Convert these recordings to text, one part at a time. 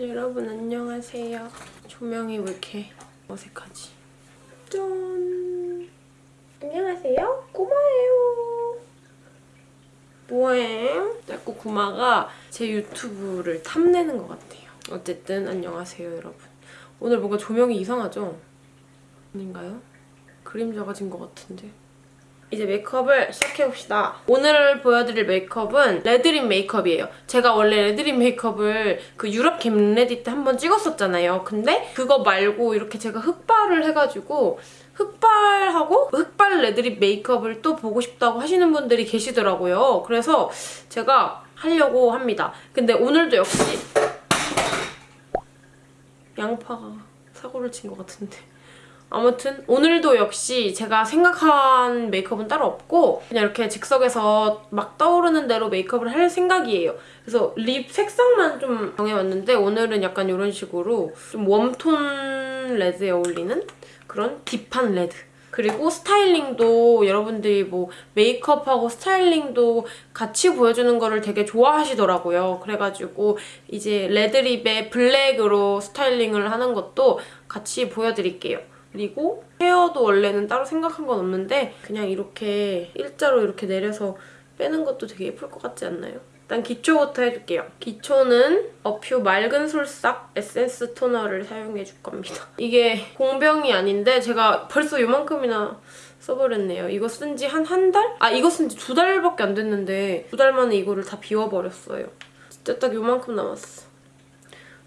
여러분 안녕하세요. 조명이 왜 이렇게 어색하지? 짠! 안녕하세요. 꼬마예요. 뭐해? 자꾸 구마가 제 유튜브를 탐내는 것 같아요. 어쨌든 안녕하세요 여러분. 오늘 뭔가 조명이 이상하죠? 아닌가요? 그림자가 진 것 같은데. 이제 메이크업을 시작해봅시다. 오늘 보여드릴 메이크업은 red lip 메이크업이에요. 제가 원래 red lip 메이크업을 그 유럽 get ready 때 한번 찍었었잖아요. 근데 그거 말고 이렇게 제가 흑발을 해가지고 흑발하고 흑발 red lip 메이크업을 또 보고 싶다고 하시는 분들이 계시더라고요. 그래서 제가 하려고 합니다. 근데 오늘도 역시 양파가 사고를 친 것 같은데 아무튼 오늘도 역시 제가 생각한 메이크업은 따로 없고 그냥 이렇게 즉석에서 막 떠오르는 대로 메이크업을 할 생각이에요. 그래서 lip 색상만 좀 정해왔는데 오늘은 약간 이런 식으로 좀 warm tone red에 어울리는 그런 deep한 red 그리고 스타일링도 여러분들이 뭐 메이크업하고 스타일링도 같이 보여주는 거를 되게 좋아하시더라고요. 그래가지고 이제 red lip에 black으로 스타일링을 하는 것도 같이 보여드릴게요. 그리고 헤어도 원래는 따로 생각한 건 없는데 그냥 이렇게 일자로 이렇게 내려서 빼는 것도 되게 예쁠 것 같지 않나요? 일단 기초부터 해줄게요. 기초는 어퓨 맑은 솔싹 에센스 토너를 사용해줄 겁니다. 이게 공병이 아닌데 제가 벌써 요만큼이나 써버렸네요. 이거 쓴 지 한 한 달? 아 이거 쓴 지 두 달밖에 안 됐는데 두 달 만에 이거를 다 비워버렸어요. 진짜 딱 요만큼 남았어.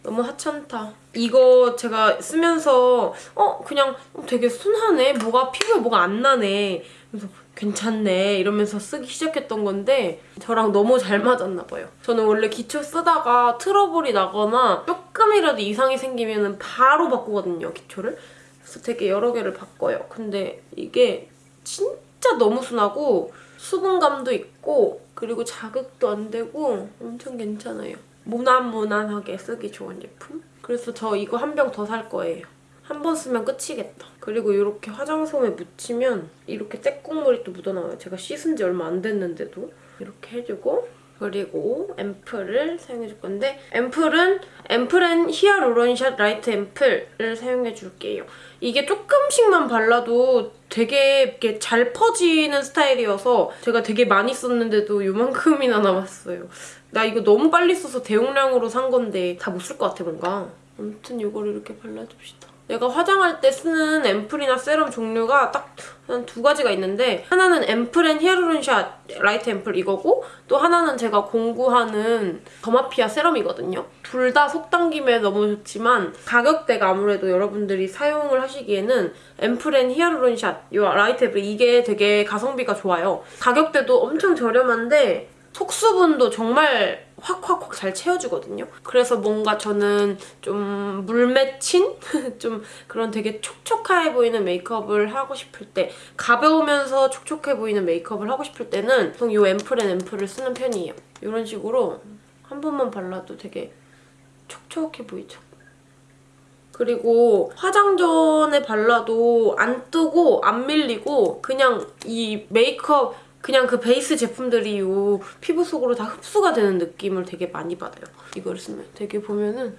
너무 하찮다. 이거 제가 쓰면서 어 그냥 되게 순하네. 뭐가 피부에 뭐가 안 나네. 그래서 괜찮네 이러면서 쓰기 시작했던 건데 저랑 너무 잘 맞았나 봐요. 저는 원래 기초 쓰다가 트러블이 나거나 조금이라도 이상이 생기면 바로 바꾸거든요, 기초를. 그래서 되게 여러 개를 바꿔요. 근데 이게 진짜 너무 순하고 수분감도 있고 그리고 자극도 안 되고 엄청 괜찮아요. 무난무난하게 쓰기 좋은 제품? 그래서 저 이거 한 병 더 살 거예요. 한 번 쓰면 끝이겠다. 그리고 이렇게 화장솜에 묻히면 이렇게 떼국물이 또 묻어나와요. 제가 씻은 지 얼마 안 됐는데도 이렇게 해주고 그리고 앰플을 사용해줄 건데 앰플은 앰플앤 히아루론샷 라이트 앰플을 사용해줄게요. 이게 조금씩만 발라도 되게 이렇게 잘 퍼지는 스타일이어서 제가 되게 많이 썼는데도 요만큼이나 남았어요. 나 이거 너무 빨리 써서 대용량으로 산 건데 다 못 쓸 것 같아 뭔가. 아무튼 이거를 이렇게 발라줍시다. 내가 화장할 때 쓰는 앰플이나 세럼 종류가 딱한두 가지가 있는데 하나는 앰플 앤 히아루론샷 라이트 앰플 이거고 또 하나는 제가 공구하는 더마피아 세럼이거든요. 둘 다 속 당김에 너무 좋지만 가격대가 아무래도 여러분들이 사용을 하시기에는 앰플 앤 히아루론샷 이 라이트 앰플 이게 되게 가성비가 좋아요. 가격대도 엄청 저렴한데 속수분도 정말 확확확 잘 채워주거든요. 그래서 뭔가 저는 좀 물맺힌? 좀 그런 되게 촉촉해 보이는 메이크업을 하고 싶을 때 가벼우면서 촉촉해 보이는 메이크업을 하고 싶을 때는 보통 이 앰플앤 앰플을 쓰는 편이에요. 이런 식으로 한 번만 발라도 되게 촉촉해 보이죠? 그리고 화장 전에 발라도 안 뜨고 안 밀리고 그냥 이 메이크업 그냥 그 베이스 제품들이 요 피부 속으로 다 흡수가 되는 느낌을 되게 많이 받아요. 이걸 쓰면 되게 보면은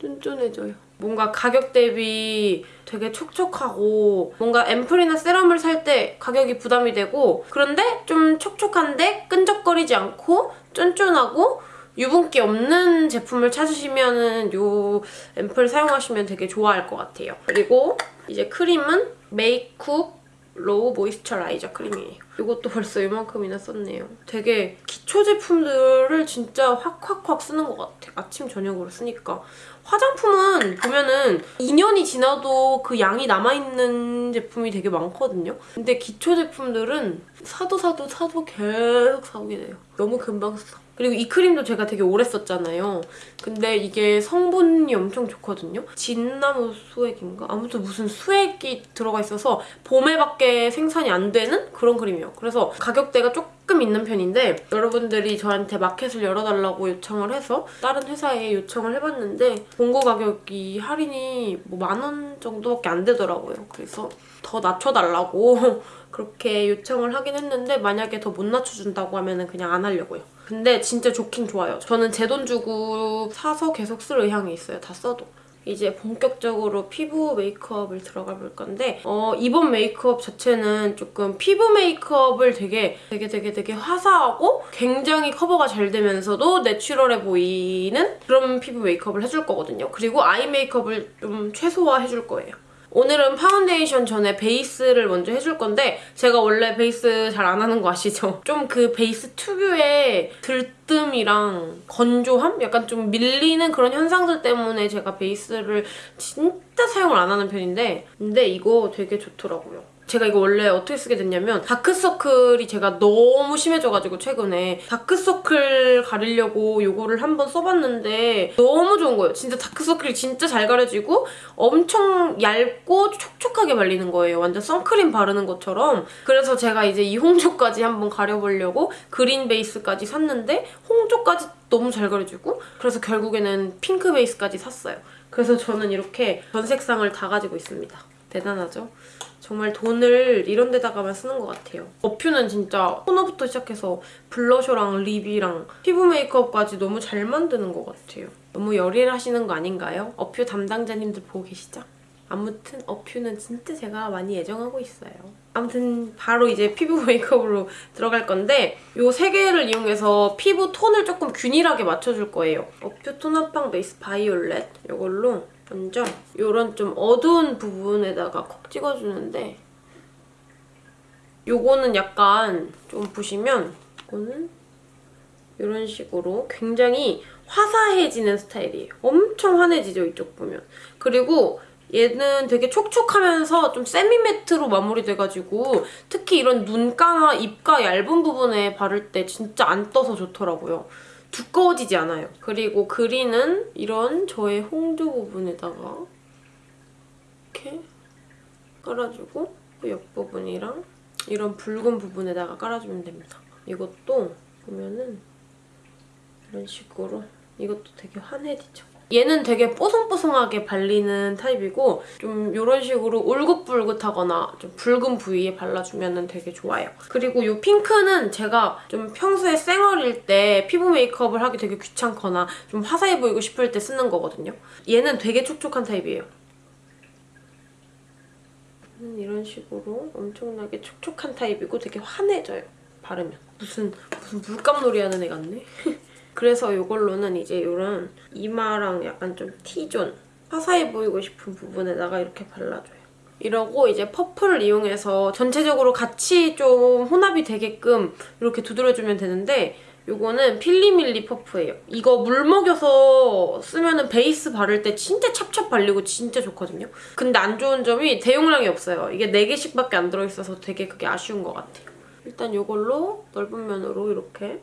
쫀쫀해져요. 뭔가 가격 대비 되게 촉촉하고 뭔가 앰플이나 세럼을 살 때 가격이 부담이 되고 그런데 좀 촉촉한데 끈적거리지 않고 쫀쫀하고 유분기 없는 제품을 찾으시면 요 앰플 사용하시면 되게 좋아할 것 같아요. 그리고 이제 크림은 메이크업 로우 모이스처라이저 크림이에요. 이것도 벌써 이만큼이나 썼네요. 되게 기초 제품들을 진짜 확확확 쓰는 것 같아. 아침, 저녁으로 쓰니까. 화장품은 보면은 2년이 지나도 그 양이 남아있는 제품이 되게 많거든요. 근데 기초 제품들은 사도 사도 사도 계속 사오게 돼요. 너무 금방 써. 그리고 이 크림도 제가 되게 오래 썼잖아요. 근데 이게 성분이 엄청 좋거든요. 진나무 수액인가? 아무튼 무슨 수액이 들어가 있어서 봄에밖에 생산이 안 되는 그런 크림이에요. 그래서 가격대가 조금 있는 편인데 여러분들이 저한테 마켓을 열어달라고 요청을 해서 다른 회사에 요청을 해봤는데 본고 가격이 할인이 뭐 만 원 정도밖에 안 되더라고요. 그래서 더 낮춰달라고 그렇게 요청을 하긴 했는데 만약에 더 못 낮춰준다고 하면 그냥 안 하려고요. 근데 진짜 좋긴 좋아요. 저는 제 돈 주고 사서 계속 쓸 의향이 있어요. 다 써도. 이제 본격적으로 피부 메이크업을 들어가 볼 건데 어, 이번 메이크업 자체는 조금 피부 메이크업을 되게 되게 되게 되게 화사하고 굉장히 커버가 잘 되면서도 내추럴해 보이는 그런 피부 메이크업을 해줄 거거든요. 그리고 eye 메이크업을 좀 최소화해줄 거예요. 오늘은 파운데이션 전에 베이스를 먼저 해줄 건데 제가 원래 베이스 잘 안 하는 거 아시죠? 좀 그 베이스 특유의 들뜸이랑 건조함? 약간 좀 밀리는 그런 현상들 때문에 제가 베이스를 진짜 사용을 안 하는 편인데 근데 이거 되게 좋더라고요. 제가 이거 원래 어떻게 쓰게 됐냐면 다크서클이 제가 너무 심해져가지고 최근에 다크서클 가리려고 이거를 한번 써봤는데 너무 좋은 거예요. 진짜 다크서클이 진짜 잘 가려지고 엄청 얇고 촉촉하게 발리는 거예요. 완전 선크림 바르는 것처럼. 그래서 제가 이제 이 홍조까지 한번 가려보려고 그린 베이스까지 샀는데 홍조까지 너무 잘 가려지고 그래서 결국에는 핑크 베이스까지 샀어요. 그래서 저는 이렇게 전 색상을 다 가지고 있습니다. 대단하죠? 정말 돈을 이런 데다가만 쓰는 것 같아요. 어퓨는 진짜 토너부터 시작해서 블러셔랑 립이랑 피부 메이크업까지 너무 잘 만드는 것 같아요. 너무 열일하시는 거 아닌가요? 어퓨 담당자님들 보고 계시죠? 아무튼 어퓨는 진짜 제가 많이 애정하고 있어요. 아무튼 바로 이제 피부 메이크업으로 들어갈 건데 이 세 개를 이용해서 피부 톤을 조금 균일하게 맞춰줄 거예요. 어퓨 톤업빵 베이스 바이올렛 이걸로 먼저 이런 좀 어두운 부분에다가 콕 찍어주는데 요거는 약간 좀 보시면 이거는 이런 식으로 굉장히 화사해지는 스타일이에요. 엄청 환해지죠, 이쪽 보면. 그리고 얘는 되게 촉촉하면서 좀 세미매트로 마무리돼가지고 특히 이런 눈가나 입가 얇은 부분에 바를 때 진짜 안 떠서 좋더라고요. 두꺼워지지 않아요. 그리고 그린은 이런 저의 홍조 부분에다가 이렇게 깔아주고 그 옆부분이랑 이런 붉은 부분에다가 깔아주면 됩니다. 이것도 보면은 이런 식으로 이것도 되게 환해지죠. 얘는 되게 뽀송뽀송하게 발리는 타입이고 좀 이런 식으로 울긋불긋하거나 좀 붉은 부위에 발라주면 되게 좋아요. 그리고 이 핑크는 제가 좀 평소에 쌩얼일 때 피부 메이크업을 하기 되게 귀찮거나 좀 화사해 보이고 싶을 때 쓰는 거거든요. 얘는 되게 촉촉한 타입이에요. 이런 식으로 엄청나게 촉촉한 타입이고 되게 환해져요. 바르면. 무슨 무슨 물감놀이 하는 애 같네? 그래서 이걸로는 이제 이런 이마랑 약간 좀 T존 화사해 보이고 싶은 부분에다가 이렇게 발라줘요. 이러고 이제 퍼프를 이용해서 전체적으로 같이 좀 혼합이 되게끔 이렇게 두드려주면 되는데 이거는 필리밀리 퍼프예요. 이거 물 먹여서 쓰면 베이스 바를 때 진짜 찹찹 발리고 진짜 좋거든요. 근데 안 좋은 점이 대용량이 없어요. 이게 4개씩밖에 안 들어있어서 되게 그게 아쉬운 것 같아요. 일단 이걸로 넓은 면으로 이렇게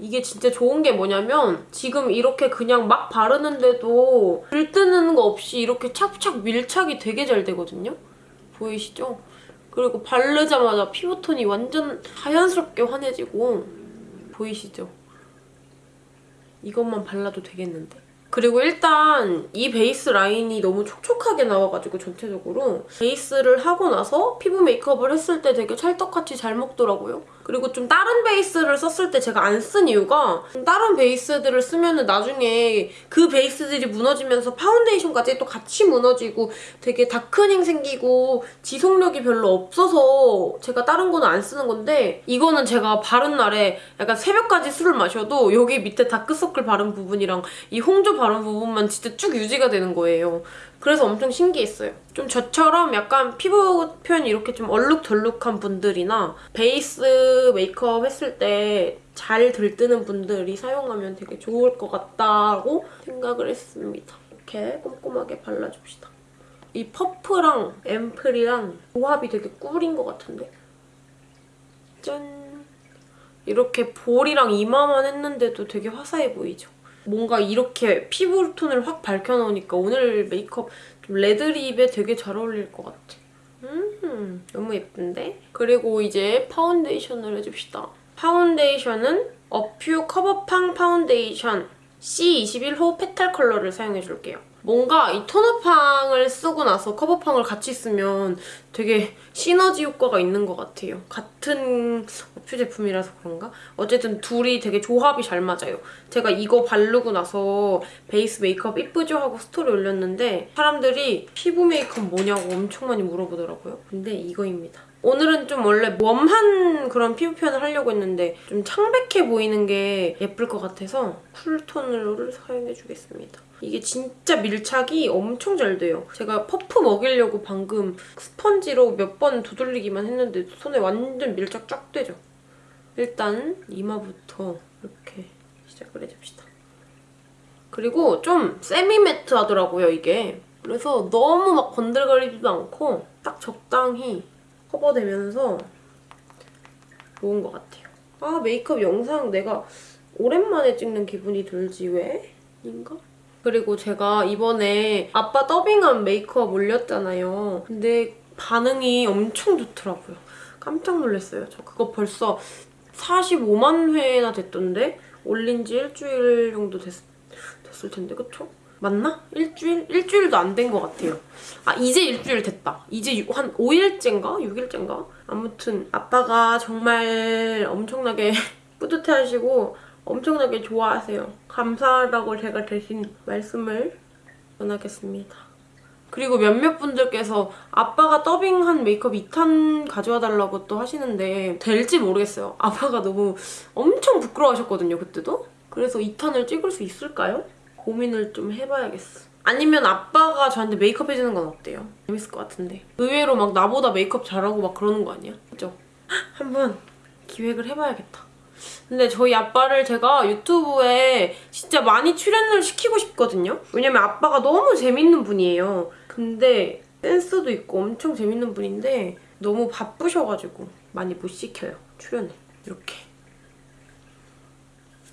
이게 진짜 좋은 게 뭐냐면 지금 이렇게 그냥 막 바르는데도 들뜨는 거 없이 이렇게 착착 밀착이 되게 잘 되거든요? 보이시죠? 그리고 바르자마자 피부톤이 완전 자연스럽게 환해지고 보이시죠? 이것만 발라도 되겠는데? 그리고 일단 이 베이스 라인이 너무 촉촉하게 나와가지고 전체적으로 베이스를 하고 나서 피부 메이크업을 했을 때 되게 찰떡같이 잘 먹더라고요. 그리고 좀 다른 베이스를 썼을 때 제가 안 쓴 이유가 다른 베이스들을 쓰면은 나중에 그 베이스들이 무너지면서 파운데이션까지 또 같이 무너지고 되게 다크닝 생기고 지속력이 별로 없어서 제가 다른 거는 안 쓰는 건데 이거는 제가 바른 날에 약간 새벽까지 술을 마셔도 여기 밑에 다크서클 바른 부분이랑 이 홍조 바른 부분만 진짜 쭉 유지가 되는 거예요. 그래서 엄청 신기했어요. 좀 저처럼 약간 피부 표현이 이렇게 좀 얼룩덜룩한 분들이나 베이스 메이크업 했을 때 잘 들뜨는 분들이 사용하면 되게 좋을 것 같다고 생각을 했습니다. 이렇게 꼼꼼하게 발라줍시다. 이 퍼프랑 앰플이랑 조합이 되게 꿀인 것 같은데? 짠! 이렇게 볼이랑 이마만 했는데도 되게 화사해 보이죠? 뭔가 이렇게 피부 톤을 확 밝혀놓으니까 오늘 메이크업 좀 red lip에 되게 잘 어울릴 것 같아. 음, 너무 예쁜데? 그리고 이제 파운데이션을 해줍시다. 파운데이션은 어퓨 커버팡 파운데이션 C21호 petal 컬러를 사용해줄게요. 뭔가 이 토너팡을 쓰고 나서 커버팡을 같이 쓰면 되게 시너지 효과가 있는 것 같아요. 같은 어퓨 제품이라서 그런가? 어쨌든 둘이 되게 조합이 잘 맞아요. 제가 이거 바르고 나서 베이스 메이크업 이쁘죠? 하고 스토리 올렸는데 사람들이 피부 메이크업 뭐냐고 엄청 많이 물어보더라고요. 근데 이거입니다. 오늘은 좀 원래 warm한 그런 피부 표현을 하려고 했는데 좀 창백해 보이는 게 예쁠 것 같아서 cool tone으로를 사용해주겠습니다. 이게 진짜 밀착이 엄청 잘 돼요. 제가 퍼프 먹이려고 방금 스펀지로 몇 번 두들리기만 했는데 손에 완전 밀착 쫙 되죠? 일단 이마부터 이렇게 시작을 해줍시다. 그리고 좀 세미 매트 하더라고요, 이게. 그래서 너무 막 건들거리지도 않고 딱 적당히 커버되면서 좋은 것 같아요. 아 메이크업 영상 내가 오랜만에 찍는 기분이 들지 왜? 인가? 그리고 제가 이번에 아빠 더빙한 메이크업 올렸잖아요. 근데 반응이 엄청 좋더라고요. 깜짝 놀랐어요. 저 그거 벌써 45만 회나 됐던데? 올린 지 일주일 정도 됐, 됐을 텐데, 그쵸? 맞나? 일주일? 일주일도 안 된 것 같아요. 아, 이제 일주일 됐다. 이제 유- 한 5일째인가? 6일째인가? 아무튼 아빠가 정말 엄청나게 뿌듯해하시고 엄청나게 좋아하세요. 감사하다고 제가 대신 말씀을 전하겠습니다. 그리고 몇몇 분들께서 아빠가 더빙한 메이크업 2탄 가져와 달라고 또 하시는데 될지 모르겠어요. 아빠가 너무 엄청 부끄러워하셨거든요, 그때도. 그래서 2탄을 찍을 수 있을까요? 고민을 좀 해봐야겠어. 아니면 아빠가 저한테 메이크업 해주는 건 어때요? 재밌을 것 같은데. 의외로 막 나보다 메이크업 잘하고 막 그러는 거 아니야? 그죠? 한번 기획을 해봐야겠다. 근데 저희 아빠를 제가 유튜브에 진짜 많이 출연을 시키고 싶거든요? 왜냐면 아빠가 너무 재밌는 분이에요. 근데 센스도 있고 엄청 재밌는 분인데 너무 바쁘셔가지고 많이 못 시켜요, 출연을. 이렇게.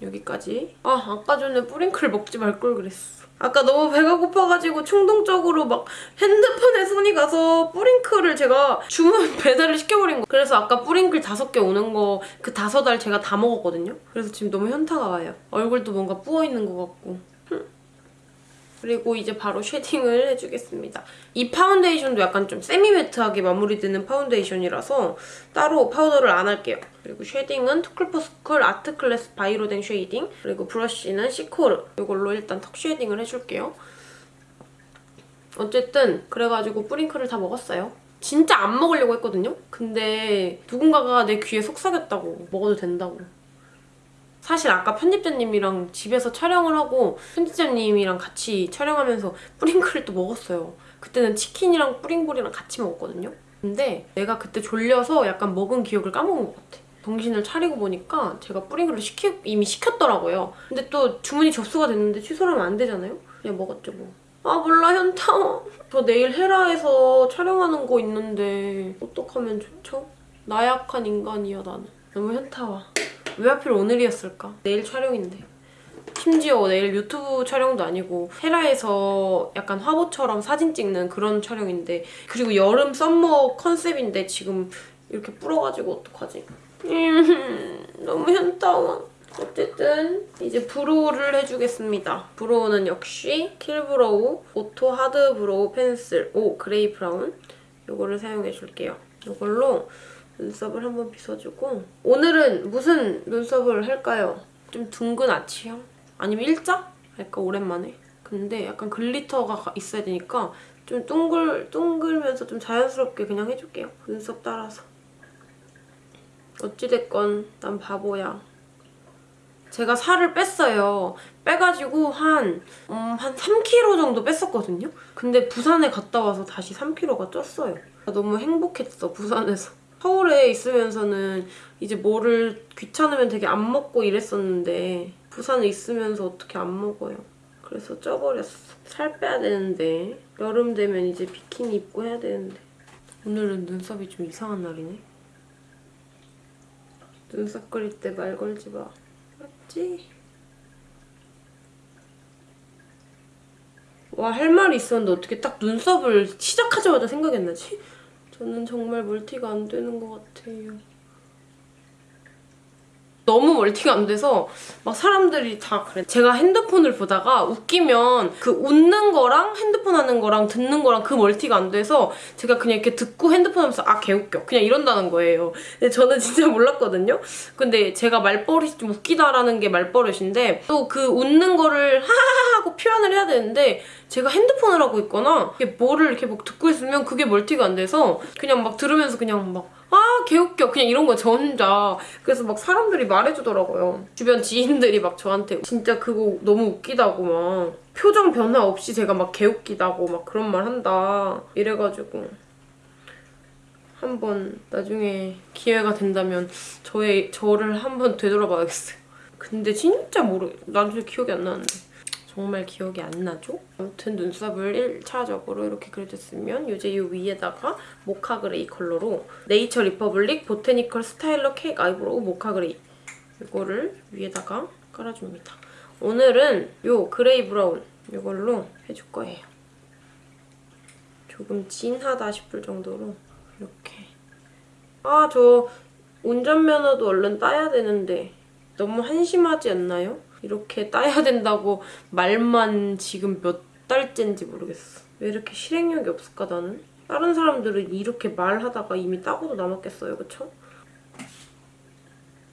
여기까지. 아, 아까 전에 뿌링클 먹지 말 걸 그랬어. 아까 너무 배가 고파가지고 충동적으로 막 핸드폰에 손이 가서 뿌링클을 제가 주문 배달을 시켜버린 거. 그래서 아까 뿌링클 다섯 개 오는 거 그 다섯 알 제가 다 먹었거든요. 그래서 지금 너무 현타가 와요. 얼굴도 뭔가 부어있는 것 같고. 그리고 이제 바로 shading을 해주겠습니다. 이 파운데이션도 약간 좀 semi-matte하게 마무리되는 파운데이션이라서 따로 파우더를 안 할게요. 그리고 shading은 투쿨포스쿨 Art Class By Rodin shading 그리고 브러쉬는 시코르 이걸로 일단 턱 shading을 해줄게요. 어쨌든 그래가지고 뿌링클을 다 먹었어요. 진짜 안 먹으려고 했거든요? 근데 누군가가 내 귀에 속삭였다고 먹어도 된다고. 사실 아까 편집자님이랑 집에서 촬영을 하고 편집자님이랑 같이 촬영하면서 뿌링클을 또 먹었어요. 그때는 치킨이랑 뿌링볼이랑 같이 먹었거든요. 근데 내가 그때 졸려서 약간 먹은 기억을 까먹은 것 같아. 정신을 차리고 보니까 제가 뿌링클을 시키, 이미 시켰더라고요. 근데 또 주문이 접수가 됐는데 취소를 하면 안 되잖아요? 그냥 먹었죠 뭐. 아 몰라 현타. 저 내일 헤라에서 촬영하는 거 있는데 어떡하면 좋죠? 나약한 인간이야 나는. 너무 현타와. 왜 하필 오늘이었을까? 내일 촬영인데. 심지어 내일 유튜브 촬영도 아니고 헤라에서 약간 화보처럼 사진 찍는 그런 촬영인데 그리고 여름 summer 컨셉인데 지금 이렇게 불어가지고 어떡하지? 음, 너무 현타와. 어쨌든 이제 brow를 해주겠습니다. brow는 역시 킬브로우 auto hard brow pencil 오 gray brown 이거를 사용해줄게요. 이걸로 눈썹을 한번 빗어주고 오늘은 무슨 눈썹을 할까요? 좀 둥근 아치형? 아니면 일자? 할까 오랜만에? 근데 약간 글리터가 있어야 되니까 좀 둥글, 둥글면서 좀 자연스럽게 그냥 해줄게요. 눈썹 따라서. 어찌됐건 난 바보야. 제가 살을 뺐어요. 빼가지고 한, 음, 한 3kg 정도 뺐었거든요? 근데 부산에 갔다 와서 다시 3kg가 쪘어요. 너무 행복했어, 부산에서. 서울에 있으면서는 이제 뭐를 귀찮으면 되게 안 먹고 이랬었는데 부산에 있으면서 어떻게 안 먹어요. 그래서 쪄버렸어. 살 빼야 되는데 여름 되면 이제 비키니 입고 해야 되는데 오늘은 눈썹이 좀 이상한 날이네. 눈썹 그릴 때 말 걸지 마. 맞지? 와, 할 말이 있었는데 어떻게 딱 눈썹을 시작하자마자 생각이 안 나지? 저는 정말 multi가 안 되는 것 같아요. 너무 multi가 안 돼서 막 사람들이 다 그래. 제가 핸드폰을 보다가 웃기면 그 웃는 거랑 핸드폰 하는 거랑 듣는 거랑 그 multi가 안 돼서 제가 그냥 이렇게 듣고 핸드폰 하면서 아 개웃겨 그냥 이런다는 거예요. 근데 저는 진짜 몰랐거든요. 근데 제가 말버릇이 좀 웃기다라는 게 말버릇인데 또 그 웃는 거를 하하하 하고 표현을 해야 되는데 제가 핸드폰을 하고 있거나 이게 뭐를 이렇게 막 듣고 있으면 그게 multi가 안 돼서 그냥 막 들으면서 그냥 막 아 개웃겨. 그냥 이런 거 저 혼자. 그래서 막 사람들이 말해주더라고요. 주변 지인들이 막 저한테 진짜 그거 너무 웃기다고 막 표정 변화 없이 제가 막 개웃기다고 막 그런 말 한다. 이래가지고 한번 나중에 기회가 된다면 저의 저를 한번 되돌아봐야겠어요. 근데 진짜 모르 나중에 기억이 안 나는데 정말 기억이 안 나죠? 아무튼 눈썹을 1차적으로 이렇게 그려줬으면 이제 이 위에다가 mocha gray 컬러로 네이처 리퍼블릭 botanical styler cake eyebrow mocha gray 이거를 위에다가 깔아줍니다. 오늘은 이 gray brown 이걸로 해줄 거예요. 조금 진하다 싶을 정도로 이렇게 아 저 운전면허도 얼른 따야 되는데 너무 한심하지 않나요? 이렇게 따야 된다고 말만 지금 몇 달째인지 모르겠어. 왜 이렇게 실행력이 없을까 나는? 다른 사람들은 이렇게 말하다가 이미 따고도 남았겠어요, 그쵸?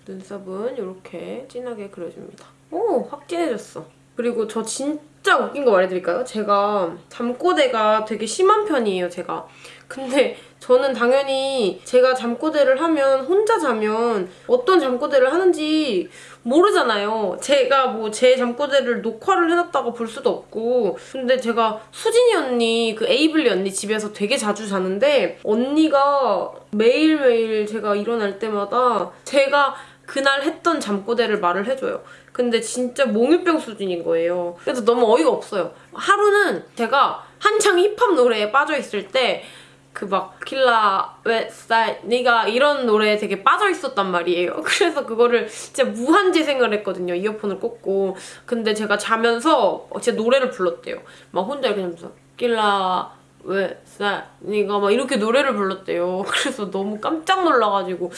눈썹은 이렇게 진하게 그려줍니다. 오! 확 진해졌어. 그리고 저 진짜 웃긴 거 말해드릴까요? 제가 잠꼬대가 되게 심한 편이에요, 제가. 근데 저는 당연히 제가 잠꼬대를 하면 혼자 자면 어떤 잠꼬대를 하는지 모르잖아요. 제가 뭐 제 잠꼬대를 녹화를 해놨다가 볼 수도 없고 근데 제가 수진이 언니 그 에이블리 언니 집에서 되게 자주 자는데 언니가 매일매일 제가 일어날 때마다 제가 그날 했던 잠꼬대를 말을 해줘요. 근데 진짜 몽유병 수준인 거예요. 그래서 너무 어이가 없어요. 하루는 제가 한창 힙합 노래에 빠져있을 때 그 막 킬라 웨스타일 네가 이런 노래에 되게 빠져 있었단 말이에요. 그래서 그거를 진짜 무한 재생을 했거든요. 이어폰을 꽂고. 근데 제가 자면서 진짜 노래를 불렀대요. 막 혼자 이렇게 하면서 킬라 웨스타일 네가 막 이렇게 노래를 불렀대요. 그래서 너무 깜짝 놀라가지고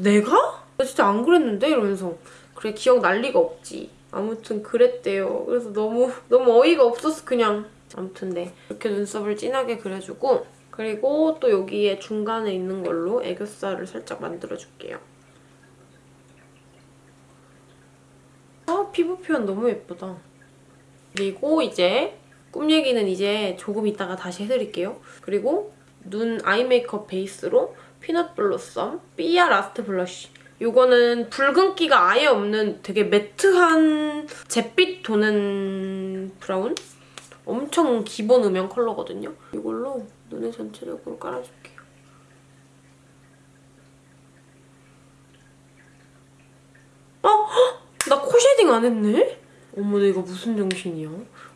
내가? 나 진짜 안 그랬는데? 이러면서 그래 기억 날 리가 없지. 아무튼 그랬대요. 그래서 너무 너무 어이가 없었어 그냥. 아무튼 네 이렇게 눈썹을 진하게 그려주고 그리고 또 여기에 중간에 있는 걸로 애교살을 살짝 만들어줄게요. 아 피부 표현 너무 예쁘다. 그리고 이제 꿈 얘기는 이제 조금 이따가 다시 해드릴게요. 그리고 눈 eye 메이크업 베이스로 Peanut Blossom 삐아 Last Blush 이거는 붉은기가 아예 없는 되게 matte한 잿빛 도는 브라운? 엄청 기본 음영 컬러거든요. 이걸로 눈에 전체적으로 깔아줄게요. 어? 헉! 나 코 shading 안 했네? 어머 내가 무슨 정신이야.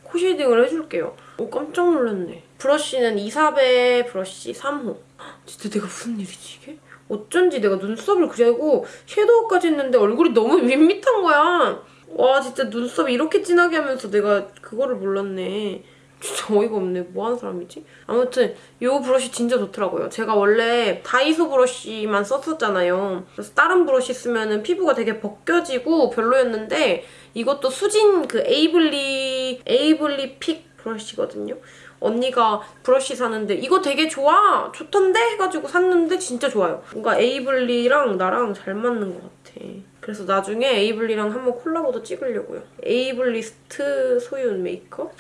코 shading을 해줄게요. 오 깜짝 놀랐네. 브러쉬는 이사베 브러쉬 3호. 헉, 진짜 내가 무슨 일이지 이게? 어쩐지 내가 눈썹을 그리고 섀도우까지 했는데 얼굴이 너무 밋밋한 거야. 와 진짜 눈썹 이렇게 진하게 하면서 내가 그거를 몰랐네. 진짜 어이가 없네. 뭐 하는 사람이지? 아무튼 이 브러쉬 진짜 좋더라고요. 제가 원래 다이소 브러쉬만 썼었잖아요. 그래서 다른 브러쉬 쓰면 피부가 되게 벗겨지고 별로였는데 이것도 수진 그 에이블리 에이블리 pick 브러쉬거든요. 언니가 브러쉬 사는데 이거 되게 좋아! 좋던데? 해가지고 샀는데 진짜 좋아요. 뭔가 에이블리랑 나랑 잘 맞는 것 같아. 그래서 나중에 에이블리랑 한번 콜라보도 찍으려고요. 에이블리스트 소윤 메이크업.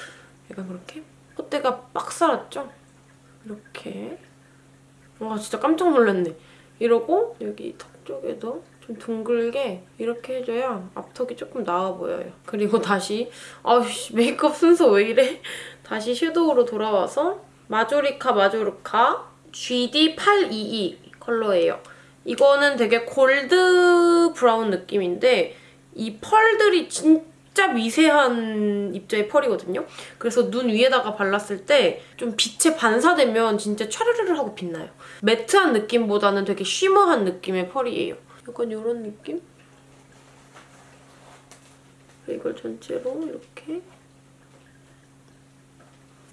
약간 그렇게 콧대가 빡 살았죠? 이렇게 와 진짜 깜짝 놀랐네. 이러고 여기 턱 쪽에도 좀 둥글게 이렇게 해줘야 앞턱이 조금 나아 보여요. 그리고 다시 아우씨 메이크업 순서 왜 이래? 다시 섀도우로 돌아와서 마조리카 마조리카 GD822 컬러예요. 이거는 되게 골드 브라운 느낌인데 이 펄들이 진짜 미세한 입자의 펄이거든요. 그래서 눈 위에다가 발랐을 때 좀 빛에 반사되면 진짜 촤르르르 하고 빛나요. 매트한 느낌보다는 되게 쉬머한 느낌의 펄이에요. 약간 이런 느낌? 이걸 전체로 이렇게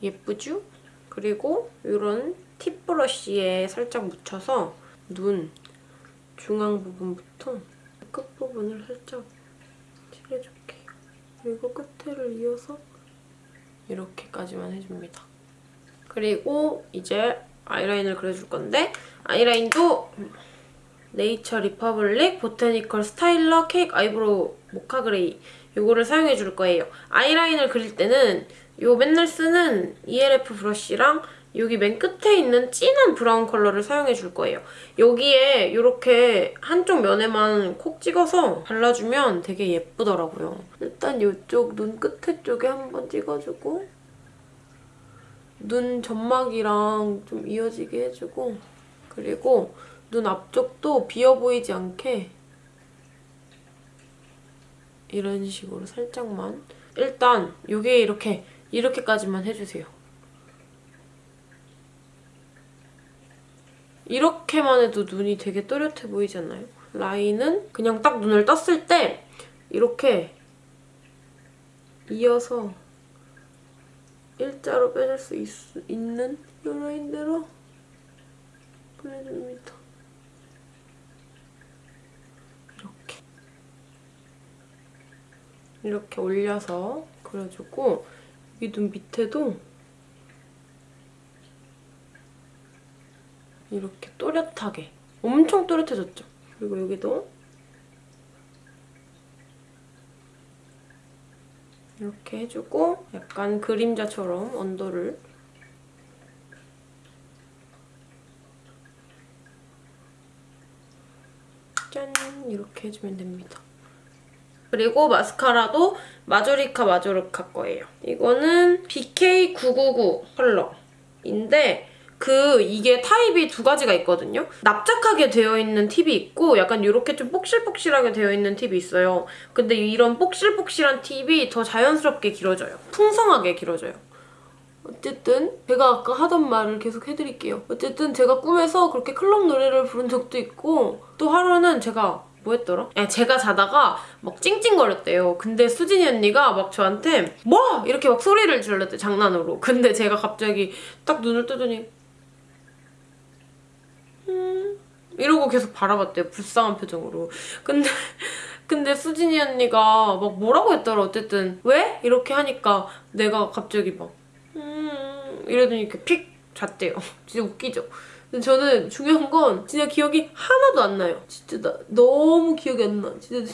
예쁘죠? 그리고 이런 팁 브러쉬에 살짝 묻혀서 눈 중앙 부분부터 끝 부분을 살짝 칠해줄게요. 그리고 끝에를 이어서 이렇게까지만 해줍니다. 그리고 이제 아이라인을 그려줄 건데 아이라인도 Nature Republic botanical styler cake eyebrow mocha gray 이거를 사용해 줄 거예요. 아이라인을 그릴 때는 요 맨날 쓰는 ELF 브러쉬랑 여기 맨 끝에 있는 진한 브라운 컬러를 사용해 줄 거예요. 여기에 이렇게 한쪽 면에만 콕 찍어서 발라주면 되게 예쁘더라고요. 일단 이쪽 눈 끝에 쪽에 한번 찍어주고 눈 점막이랑 좀 이어지게 해주고 그리고 눈 앞쪽도 비어 보이지 않게 이런 식으로 살짝만 일단 이게 이렇게 이렇게까지만 해주세요. 이렇게만 해도 눈이 되게 또렷해 보이지 않나요? 라인은 그냥 딱 눈을 떴을 때 이렇게 이어서 일자로 빼줄 수 있, 있는 이 라인대로 그려줍니다. 이렇게 이렇게 올려서 그려주고 이눈 밑에도 이렇게 또렷하게 엄청 또렷해졌죠? 그리고 여기도 이렇게 해주고 약간 그림자처럼 언더를 짠 이렇게 해주면 됩니다. 그리고 마스카라도 마조리카 마조르카 거예요. 이거는 BK999 컬러인데 그 이게 타입이 두 가지가 있거든요. 납작하게 되어 있는 팁이 있고 약간 이렇게 좀 폭실폭실하게 되어 있는 팁이 있어요. 근데 이런 폭실폭실한 팁이 더 자연스럽게 길어져요. 풍성하게 길어져요. 어쨌든 제가 아까 하던 말을 계속 해드릴게요. 어쨌든 제가 꿈에서 그렇게 클럽 노래를 부른 적도 있고 또 하루는 제가 뭐 했더라? 예, 제가 자다가 막 찡찡거렸대요. 근데 수진이 언니가 막 저한테 뭐! 이렇게 막 소리를 질렀대 장난으로. 근데 제가 갑자기 딱 눈을 뜨더니 음 이러고 계속 바라봤대요. 불쌍한 표정으로. 근데 근데 수진이 언니가 막 뭐라고 했더라 어쨌든 왜? 이렇게 하니까 내가 갑자기 막 음... 이러더니 이렇게 픽 잤대요. 진짜 웃기죠? 근데 저는 중요한 건 진짜 기억이 하나도 안 나요. 진짜 나 너무 기억이 안 나. 진짜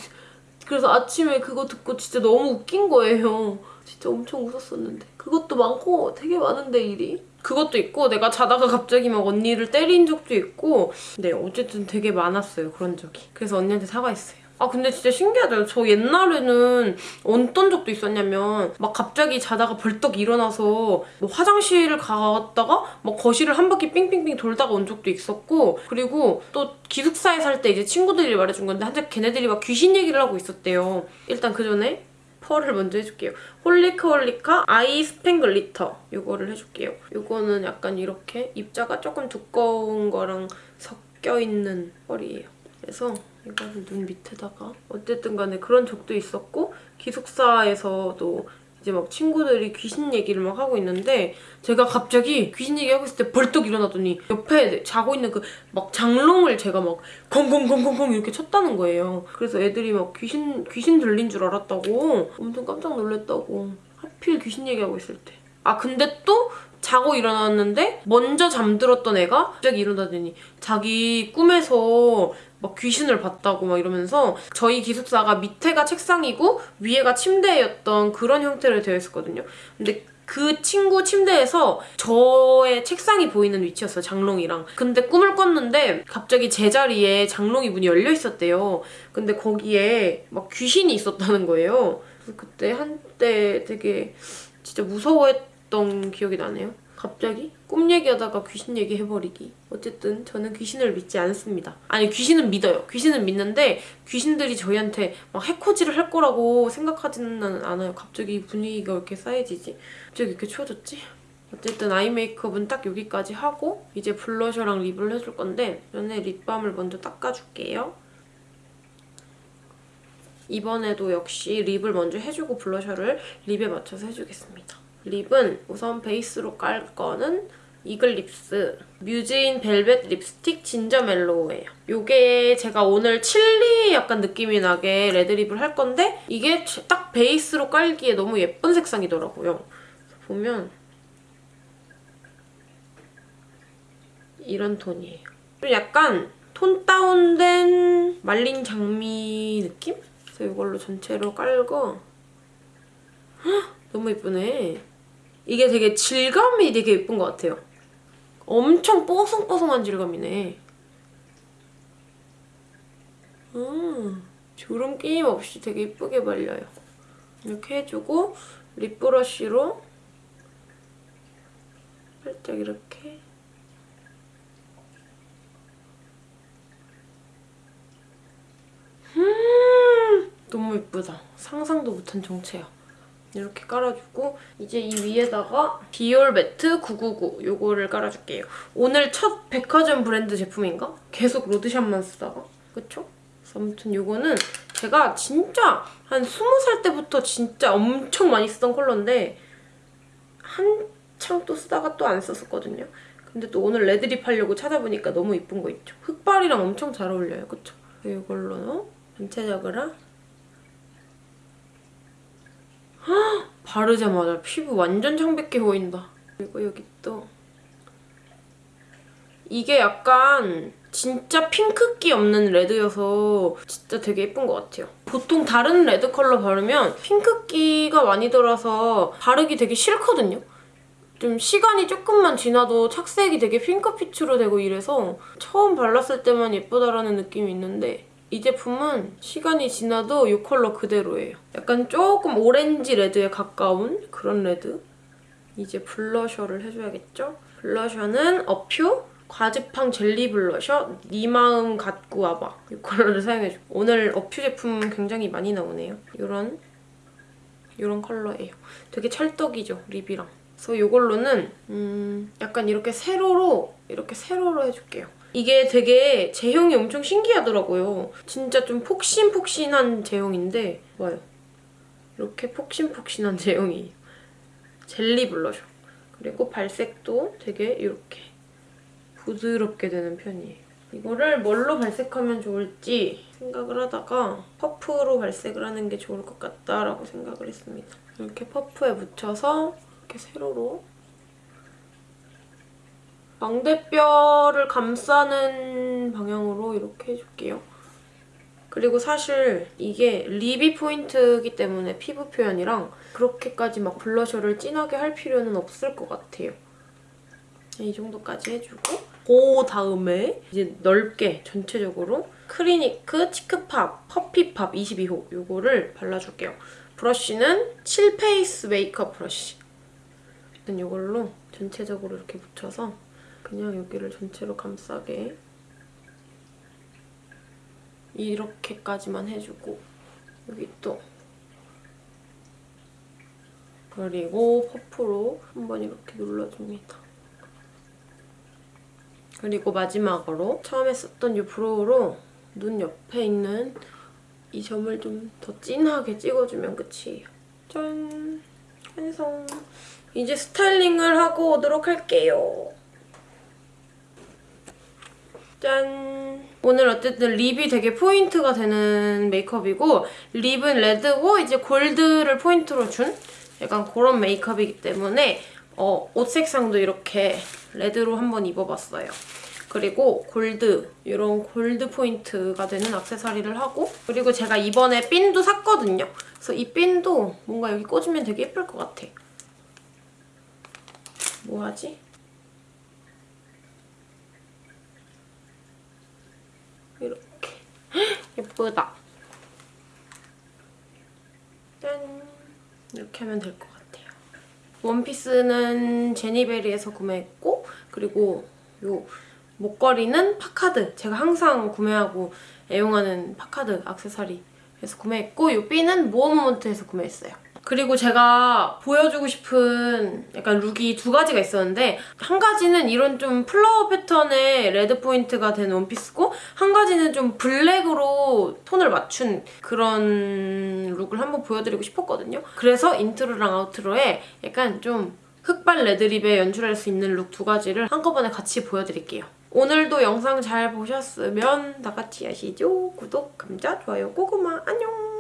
그래서 아침에 그거 듣고 진짜 너무 웃긴 거예요. 진짜 엄청 웃었었는데. 그것도 많고 되게 많은데 일이. 그것도 있고 내가 자다가 갑자기 막 언니를 때린 적도 있고 네 어쨌든 되게 많았어요 그런 적이. 그래서 언니한테 사과했어요. 아 근데 진짜 신기하다. 저 옛날에는 어떤 적도 있었냐면 막 갑자기 자다가 벌떡 일어나서 뭐 화장실을 갔다가 막 거실을 한 바퀴 삥삥삥 돌다가 온 적도 있었고 그리고 또 기숙사에 살 때 이제 친구들이 말해준 건데 한때 걔네들이 막 귀신 얘기를 하고 있었대요. 일단 그 전에 펄을 먼저 해줄게요. Holika Holika eye spanglitter 이거를 해줄게요. 이거는 약간 이렇게 입자가 조금 두꺼운 거랑 섞여있는 펄이에요. 그래서 이거는 눈 밑에다가 어쨌든 간에 그런 적도 있었고 기숙사에서도 이제 막 친구들이 귀신 얘기를 막 하고 있는데 제가 갑자기 귀신 얘기하고 있을 때 벌떡 일어나더니 옆에 자고 있는 그 막 장롱을 제가 막 콩콩콩콩콩 이렇게 쳤다는 거예요. 그래서 애들이 막 귀신 귀신 들린 줄 알았다고 엄청 깜짝 놀랐다고 하필 귀신 얘기하고 있을 때. 아 근데 또 자고 일어났는데 먼저 잠들었던 애가 갑자기 일어나더니 자기 꿈에서 막 귀신을 봤다고 막 이러면서 저희 기숙사가 밑에가 책상이고 위에가 침대였던 그런 형태로 되어 있었거든요. 근데 그 친구 침대에서 저의 책상이 보이는 위치였어요, 장롱이랑. 근데 꿈을 꿨는데 갑자기 제자리에 장롱이 문이 열려 있었대요. 근데 거기에 막 귀신이 있었다는 거예요. 그래서 그때 한때 되게 진짜 무서워했던 기억이 나네요. 갑자기 꿈 얘기하다가 귀신 얘기 해버리기. 어쨌든 저는 귀신을 믿지 않습니다. 아니 귀신은 믿어요. 귀신은 믿는데 귀신들이 저희한테 막 해코지를 할 거라고 생각하지는 않아요. 갑자기 분위기가 왜 이렇게 싸해지지? 갑자기 이렇게 추워졌지? 어쨌든 아이 메이크업은 딱 여기까지 하고 이제 블러셔랑 립을 해줄 건데 전에 립밤을 먼저 닦아줄게요. 이번에도 역시 lip을 먼저 해주고 블러셔를 lip에 맞춰서 해주겠습니다. lip은 우선 베이스로 깔 거는 Eglips muse in velvet lipstick ginger mellow예요. 이게 제가 오늘 칠리 약간 느낌이 나게 red lip을 할 건데 이게 딱 베이스로 깔기에 너무 예쁜 색상이더라고요. 보면 이런 톤이에요. 좀 약간 톤 다운된 말린 장미 느낌? 그래서 이걸로 전체로 깔고 헉, 너무 예쁘네. 이게 되게 질감이 되게 예쁜 것 같아요. 엄청 뽀송뽀송한 질감이네. 음, 주름 끼임 없이 되게 예쁘게 발려요. 이렇게 해주고 립 브러쉬로 살짝 이렇게 음, 너무 예쁘다. 상상도 못한 정체야. 이렇게 깔아주고 이제 이 위에다가 디올 매트 999 요거를 깔아줄게요. 오늘 첫 백화점 브랜드 제품인가? 계속 로드샵만 쓰다가 그쵸? 아무튼 요거는 제가 진짜 한 20살 때부터 진짜 엄청 많이 쓰던 컬러인데 한창 또 쓰다가 또 안 썼었거든요. 근데 또 오늘 red lip 하려고 찾아보니까 너무 이쁜 거 있죠? 흑발이랑 엄청 잘 어울려요. 그쵸? 이걸로 전체적으로 바르자마자 피부 완전 창백해 보인다. 그리고 여기 또 이게 약간 진짜 핑크기 없는 red여서 진짜 되게 예쁜 것 같아요. 보통 다른 red 컬러 바르면 핑크기가 많이 돌아서 바르기 되게 싫거든요. 좀 시간이 조금만 지나도 착색이 되게 핑크빛으로 되고 이래서 처음 발랐을 때만 예쁘다라는 느낌이 있는데 이 제품은 시간이 지나도 이 컬러 그대로예요. 약간 조금 orange red에 가까운 그런 red. 이제 블러셔를 해줘야겠죠? 블러셔는 A'PIEU 과즙팡 젤리 블러셔 네 마음 갖고 와봐 이 컬러를 사용해줘. 오늘 A'PIEU 제품 굉장히 많이 나오네요. 이런 이런 컬러예요. 되게 찰떡이죠, 립이랑. 그래서 이걸로는 음 약간 이렇게 세로로 이렇게 세로로 해줄게요. 이게 되게 제형이 엄청 신기하더라고요. 진짜 좀 폭신폭신한 제형인데 봐요. 이렇게 폭신폭신한 제형이에요. 젤리 블러셔. 그리고 발색도 되게 이렇게 부드럽게 되는 편이에요. 이거를 뭘로 발색하면 좋을지 생각을 하다가 퍼프로 발색을 하는 게 좋을 것 같다라고 생각을 했습니다. 이렇게 퍼프에 묻혀서 이렇게 세로로 망대뼈를 감싸는 방향으로 이렇게 해줄게요. 그리고 사실 이게 립이 포인트이기 때문에 피부 표현이랑 그렇게까지 막 블러셔를 진하게 할 필요는 없을 것 같아요. 이 정도까지 해주고 그 다음에 이제 넓게 전체적으로 크리니크 치크팝 퍼피팝 22호 이거를 발라줄게요. 브러쉬는 칠페이스 메이크업 브러쉬. 일단 이걸로 전체적으로 이렇게 묻혀서 그냥 여기를 전체로 감싸게 이렇게까지만 해주고 여기 또 그리고 퍼프로 한번 이렇게 눌러줍니다. 그리고 마지막으로 처음에 썼던 이 브로우로 눈 옆에 있는 이 점을 좀 더 진하게 찍어주면 끝이에요. 짠! 완성! 이제 스타일링을 하고 오도록 할게요. 짠! 오늘 어쨌든 lip이 되게 포인트가 되는 메이크업이고 lip은 red고 이제 골드를 포인트로 준 약간 그런 메이크업이기 때문에 어, 옷 색상도 이렇게 레드로 한번 입어봤어요. 그리고 골드, 이런 골드 포인트가 되는 액세서리를 하고 그리고 제가 이번에 핀도 샀거든요. 그래서 이 핀도 뭔가 여기 꽂으면 되게 예쁠 것 같아. 뭐 하지? 이렇게. 예쁘다. 짠! 이렇게 하면 될 것 같아요. 원피스는 제니베리에서 구매했고 그리고 요 목걸이는 파카드. 제가 항상 구매하고 애용하는 파카드 액세서리 에서 구매했고 요 핀은 모어모먼트에서 구매했어요. 그리고 제가 보여주고 싶은 약간 look이 두 가지가 있었는데 한 가지는 이런 좀 flower 패턴의 red 포인트가 된 원피스고 한 가지는 좀 블랙으로 톤을 맞춘 그런 look을 한번 보여드리고 싶었거든요. 그래서 intro랑 outro에 약간 좀 흑발 레드립에 연출할 수 있는 룩 두 가지를 한꺼번에 같이 보여드릴게요. 오늘도 영상 잘 보셨으면 다 같이 하시죠. 구독, 감자, 좋아요, 고구마 안녕!